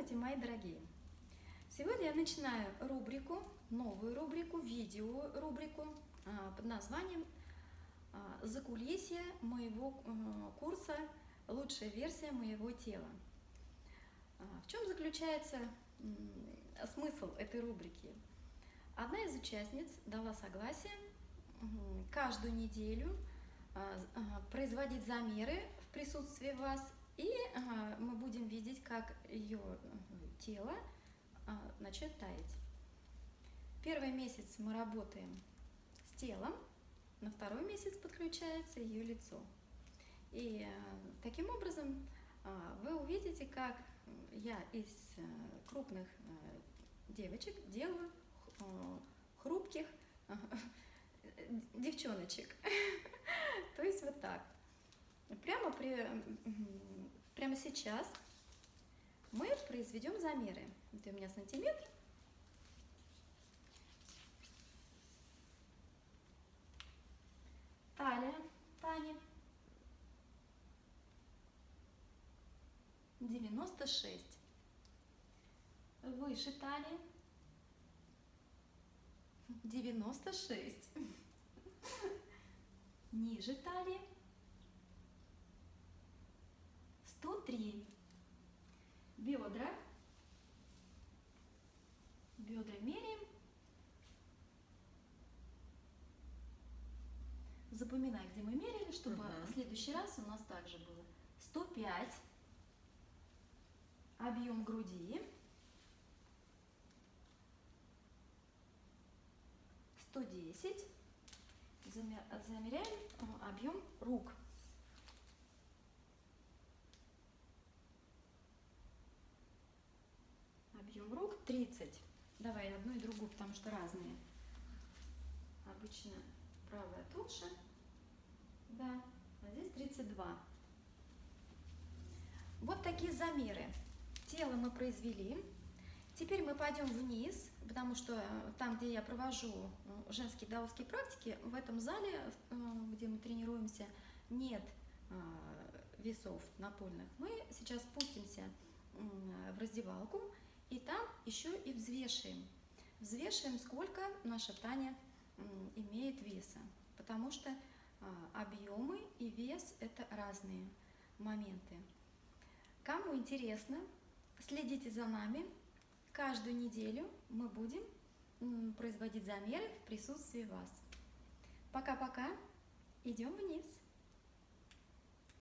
Здравствуйте, мои дорогие! Сегодня я начинаю рубрику, новую рубрику, видео рубрику а, под названием а, «Закулисье моего а, курса «Лучшая версия моего тела». В чем заключается смысл этой рубрики? Одна из участниц дала согласие каждую неделю производить замеры в присутствии вас и мы будем видеть, как ее тело а, начнет таять. Первый месяц мы работаем с телом, на второй месяц подключается ее лицо. И а, таким образом а, вы увидите, как я из крупных девочек делаю хрупких девчоночек. То есть вот так. Прямо при Прямо сейчас мы произведем замеры. Это у меня сантиметр. Талия Тани. 96. Выше талии. 96. Ниже талии. 103. Бедра. Бедра меряем. Запоминай, где мы мерили, чтобы угу. в следующий раз у нас также было 105. Объем груди. 110. Замеряем объем рук. Объем рук 30. Давай одну и другую, потому что разные. Обычно правая толще. Да, а здесь 32. Вот такие замеры. Тело мы произвели. Теперь мы пойдем вниз, потому что э, там, где я провожу э, женские даосские практики, в этом зале, э, где мы тренируемся, нет весов напольных. Мы сейчас спустимся в раздевалку и там еще и взвешиваем. Взвешиваем, сколько наша Таня имеет веса, потому что а, объемы и вес – это разные моменты. Кому интересно, следите за нами. Каждую неделю мы будем производить замеры в присутствии вас. Пока-пока. Идем вниз.